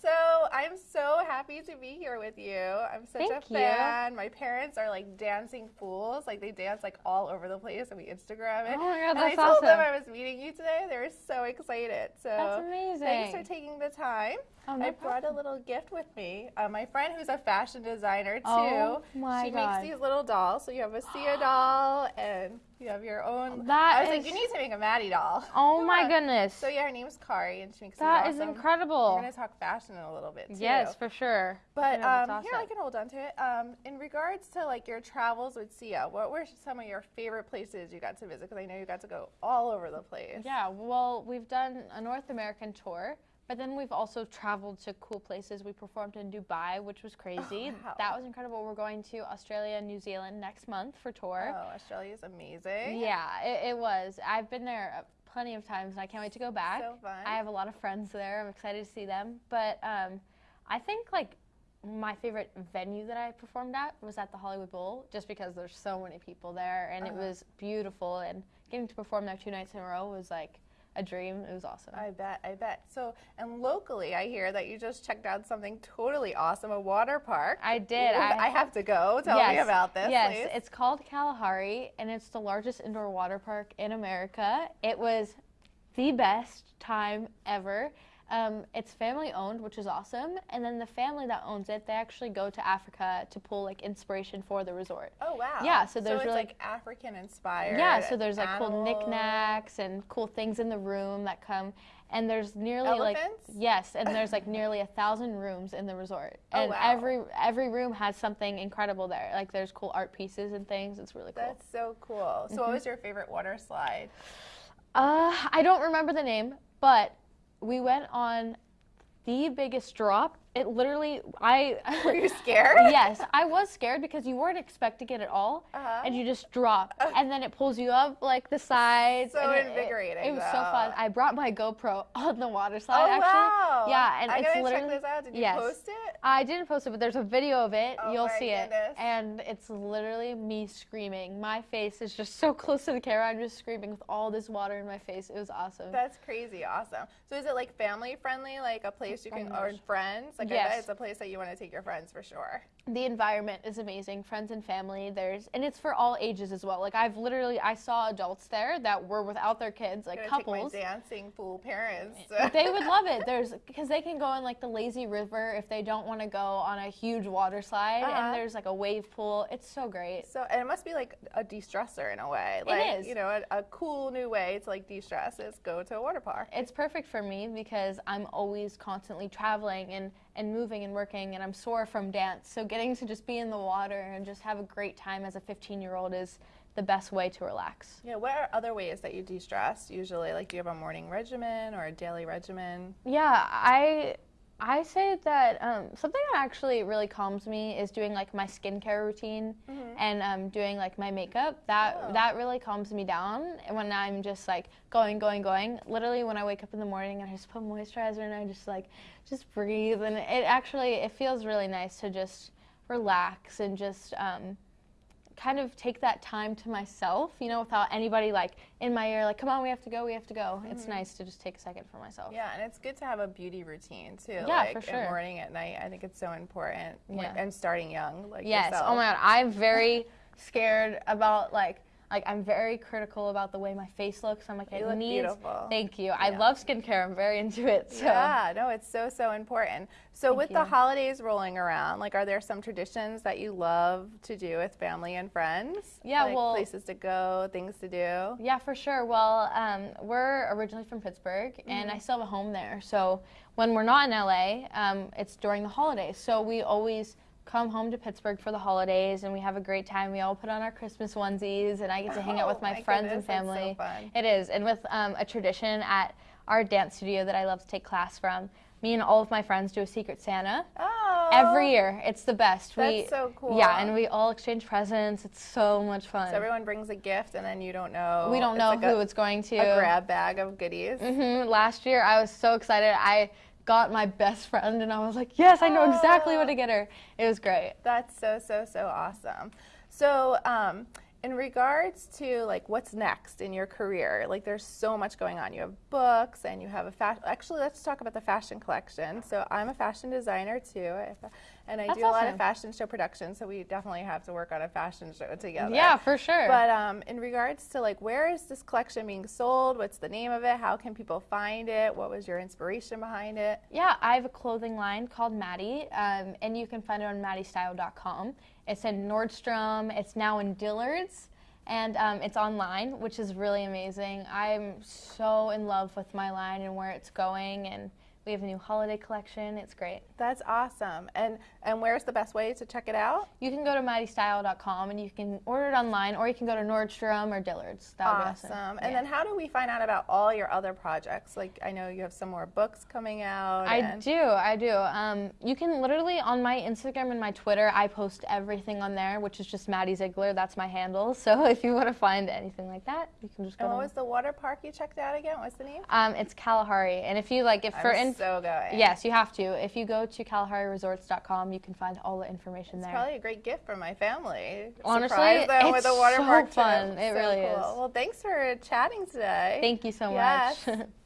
So I'm so happy to be here with you. I'm such Thank a you. fan. My parents are like dancing fools. Like they dance like all over the place and we Instagram it. Oh my God, and that's I told them. I was meeting you today. They were so excited. So That's amazing. Thanks for taking the time. Oh, no I brought a little gift with me. Uh, my friend who's a fashion designer too. Oh, my she God. makes these little dolls. So you have a Sia doll and you have your own. That I was like, you need to make a Maddie doll. Oh my goodness. So yeah, her name's Kari, and she makes that these is incredible. We're gonna talk fashion in a little bit too. Yes, for sure. But Yeah, um, that's here I can hold on to it. Um, in regards to like your travels with Sia, what were some of your favorite places you got to visit? Because I know you got to go all over the place. Yeah, well, we've done a North American tour, but then we've also traveled to cool places. We performed in Dubai, which was crazy. wow. That was incredible. We're going to Australia and New Zealand next month for tour. Oh, Australia's amazing. Yeah, it, it was. I've been there uh, plenty of times, and I can't wait to go back. So fun. I have a lot of friends there. I'm excited to see them. But um, I think like my favorite venue that I performed at was at the Hollywood Bowl, just because there's so many people there, and Uh-huh. it was beautiful. And getting to perform there two nights in a row was like a dream. It was awesome. I bet, I bet. So, and locally, I hear that you just checked out something totally awesome, a water park. I did. I, I, have to go. Tell me about this, Yes, please. it's called Kalahari, and it's the largest indoor water park in America. It was the best time ever. Um, it's family owned, which is awesome. And then the family that owns it, they actually go to Africa to pull like inspiration for the resort. oh wow. Yeah, so there's it's really- like African inspired. Yeah, so there's like cool knickknacks and cool things in the room that come. And there's nearly Elephants? like yes, and there's like nearly a thousand rooms in the resort, Oh, and wow. every every room has something incredible there. Like there's cool art pieces and things. It's really cool. That's so cool. So, what Mm-hmm. was your favorite water slide? Uh, I don't remember the name, but we went on the biggest drop. It literally, I. Were you scared? yes, I was scared because you weren't expecting it at all, Uh-huh. and you just drop, and then it pulls you up like the sides. So and it- it- invigorating, It, was so fun. I brought my GoPro on the water slide. Oh actually. wow! Yeah, and I'm it's gonna check literally. this out. Did you yes. post it? I didn't post it, but there's a video of it. Oh You'll see goodness. it, and it's literally me screaming. My face is just so close to the camera. I'm just screaming with all this water in my face. It was awesome. That's crazy, awesome. So is it like family friendly, like a place you can, Very or friends? Like I Yes. bet it's a place that you want to take your friends for sure. the environment is amazing friends and family there's and it's for all ages as well like i've literally i saw adults there that were without their kids like couples dancing fool parents. they would love it there's because they can go in like the lazy river if they don't want to go on a huge water slide Uh-huh. and there's like a wave pool it's so great So and it must be like a de-stressor in a way. It Like is. you know, a, a cool new way to like de-stress is go to a water park. it's perfect for me because i'm always constantly traveling and and moving and working and i'm sore from dance so getting to just be in the water and just have a great time as a 15 year old is the best way to relax Yeah, what are other ways that you de-stress usually? Like do you have a morning regimen or a daily regimen? Yeah, I I say that um, something that actually really calms me is doing like my skincare routine and um, doing like my makeup. That Oh. that really calms me down when I'm just like going, going, going. Literally, when I wake up in the morning and I just put moisturizer and I just like just breathe, and it actually it feels really nice to just relax and just. Um, kind of take that time to myself, you know, without anybody like in my ear, like, come on, we have to go, we have to go. It's mm-hmm. nice to just take a second for myself. Yeah, and it's good to have a beauty routine too. Yeah, like for sure. morning, at night. I think it's so important. Yeah. And starting young, like Yes. Oh yourself. Oh my god, I'm very scared about like like I'm very critical about the way my face looks. I'm like You it needs. beautiful. Thank you. I Yeah. love skincare. I'm very into it. So Yeah, no, it's so so important. So Thank with the holidays rolling around, like, are there some traditions that you love to do with family and friends? Yeah, like well- places to go, things to do. Yeah, for sure. Well, um, we're originally from Pittsburgh, and Mm-hmm. I still have a home there. So when we're not in LA, um, it's during the holidays. So we always come home to Pittsburgh for the holidays, and we have a great time. We all put on our Christmas onesies, and I get to hang out Oh, with my, my friends goodness, and so family. fun. It is, and with um, a tradition at our dance studio that I love to take class from. Me and all of my friends do a Secret Santa Oh, every year. It's the best. we, That's so cool. Yeah, and we all exchange presents. It's so much fun. So everyone brings a gift, and then you don't know. we don't know like who a, it's going to. a grab bag of goodies. hmm Last year, I was so excited. I got my best friend, and I was like, "Yes, I know exactly what to get her." It was great. That's so so so awesome. So, um, in regards to like what's next in your career, like there's so much going on. You have books and you have a fashion. Actually, let's talk about the fashion collection. So I'm a fashion designer too, and I That's do a lot of fashion show production. So we definitely have to work on a fashion show together. Yeah, for sure. But um, in regards to like where is this collection being sold? What's the name of it? How can people find it? What was your inspiration behind it? Yeah, I have a clothing line called Maddie, um, and you can find it on maddiestyle.com. It's in Nordstrom. It's now in Dillard's, and um, it's online, which is really amazing. I'm so in love with my line and where it's going, and we have a new holiday collection. It's great. That's awesome. And and where's the best way to check it out? You can go to maddiestyle.com and you can order it online, or you can go to Nordstrom or Dillard's. That would be Awesome. awesome. And Yeah. then how do we find out about all your other projects? Like I know you have some more books coming out. I do, I do. Um, you can literally on my Instagram and my Twitter, I post everything on there, which is just Maddie Ziegler. That's my handle. So if you want to find anything like that, you can just go. And what was the water park you checked out again? What's the name? um, it's Kalahari, and if you like, if for I'm so going. yes, you have to. If you go to KalahariResorts.com, you can find all the information It's there. probably a great gift for my family. Honestly, Surprise them with it's a water so park trip. fun. It So really cool. is. Well, thanks for chatting today. Thank you so Yes. much.